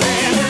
land.